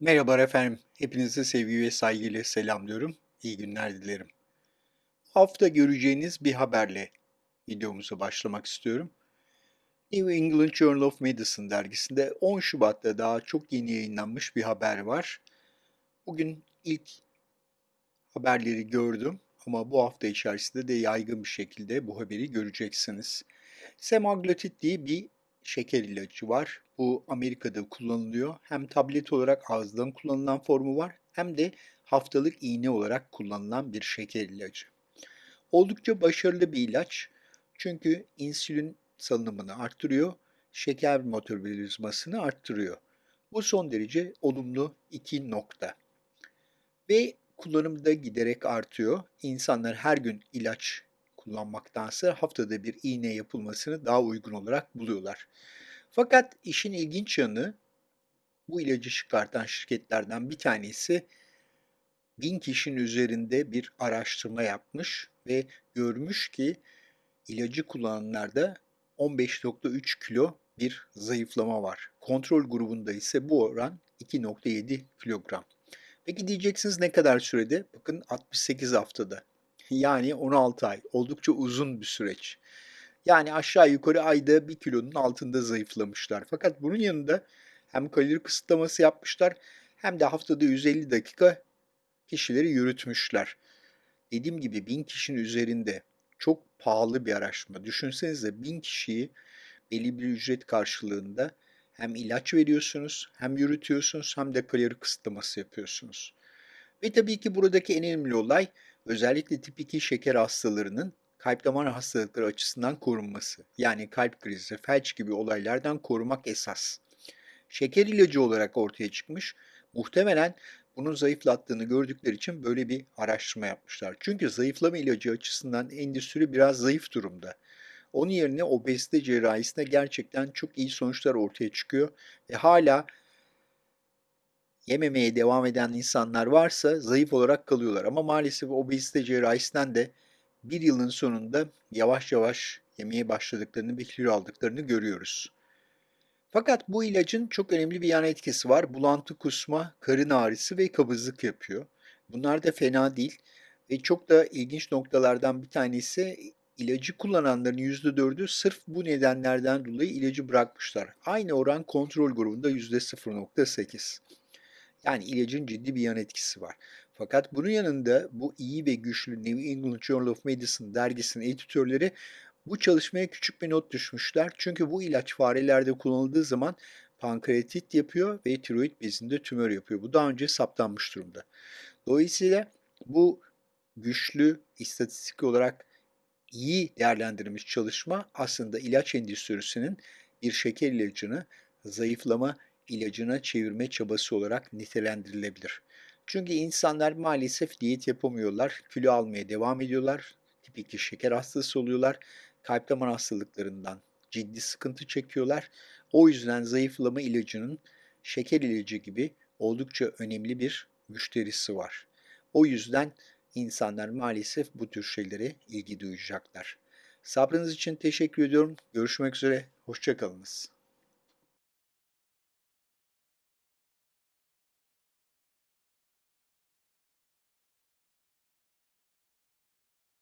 Merhabalar efendim. Hepinizi sevgi ve saygıyla selamlıyorum. İyi günler dilerim. Hafta göreceğiniz bir haberle videomuza başlamak istiyorum. New England Journal of Medicine dergisinde 10 Şubat'ta daha çok yeni yayınlanmış bir haber var. Bugün ilk haberleri gördüm ama bu hafta içerisinde de yaygın bir şekilde bu haberi göreceksiniz. Semaglutid diye bir şeker ilacı var. Bu Amerika'da kullanılıyor. Hem tablet olarak ağızdan kullanılan formu var hem de haftalık iğne olarak kullanılan bir şeker ilacı. Oldukça başarılı bir ilaç. Çünkü insülin salınımını arttırıyor, şeker metabolizmasını arttırıyor. Bu son derece olumlu iki nokta. Ve kullanım da giderek artıyor. İnsanlar her gün ilaç kullanmaktansa haftada bir iğne yapılmasını daha uygun olarak buluyorlar. Fakat işin ilginç yanı bu ilacı çıkartan şirketlerden bir tanesi bin kişinin üzerinde bir araştırma yapmış ve görmüş ki ilacı kullananlarda 15.3 kilo bir zayıflama var. Kontrol grubunda ise bu oran 2.7 kilogram. Peki diyeceksiniz ne kadar sürede? Bakın 68 haftada. Yani 16 ay. Oldukça uzun bir süreç. Yani aşağı yukarı ayda 1 kilonun altında zayıflamışlar. Fakat bunun yanında hem kalori kısıtlaması yapmışlar hem de haftada 150 dakika kişileri yürütmüşler. Dediğim gibi 1000 kişinin üzerinde çok pahalı bir araştırma. Düşünsenize 1000 kişiyi belli bir ücret karşılığında hem ilaç veriyorsunuz, hem yürütüyorsunuz, hem de kalori kısıtlaması yapıyorsunuz. Ve tabii ki buradaki en önemli olay özellikle tip 2 şeker hastalarının kalp damar hastalıkları açısından korunması. Yani kalp krizi, felç gibi olaylardan korumak esas. Şeker ilacı olarak ortaya çıkmış. Muhtemelen bunun zayıflattığını gördükleri için böyle bir araştırma yapmışlar. Çünkü zayıflama ilacı açısından endüstri biraz zayıf durumda. Onun yerine obezite cerrahisinde gerçekten çok iyi sonuçlar ortaya çıkıyor ve hala yememeye devam eden insanlar varsa zayıf olarak kalıyorlar. Ama maalesef obezite cerrahisinden de bir yılın sonunda yavaş yavaş yemeye başladıklarını ve kilo aldıklarını görüyoruz. Fakat bu ilacın çok önemli bir yan etkisi var. Bulantı, kusma, karın ağrısı ve kabızlık yapıyor. Bunlar da fena değil. Ve çok da ilginç noktalardan bir tanesi ilacı kullananların %4'ü sırf bu nedenlerden dolayı ilacı bırakmışlar. Aynı oran kontrol grubunda %0.8. Yani ilacın ciddi bir yan etkisi var. Fakat bunun yanında bu iyi ve güçlü New England Journal of Medicine dergisinin editörleri bu çalışmaya küçük bir not düşmüşler. Çünkü bu ilaç farelerde kullanıldığı zaman pankreatit yapıyor ve tiroid bezinde tümör yapıyor. Bu daha önce saptanmış durumda. Dolayısıyla bu güçlü istatistik olarak iyi değerlendirilmiş çalışma aslında ilaç endüstrisinin bir şeker ilacını zayıflama ilacına çevirme çabası olarak nitelendirilebilir. Çünkü insanlar maalesef diyet yapamıyorlar, kilo almaya devam ediyorlar, tip 2 şeker hastası oluyorlar, kalp damar hastalıklarından ciddi sıkıntı çekiyorlar. O yüzden zayıflama ilacının şeker ilacı gibi oldukça önemli bir müşterisi var. O yüzden insanlar maalesef bu tür şeylere ilgi duyacaklar. Sabrınız için teşekkür ediyorum. Görüşmek üzere. Hoşçakalınız.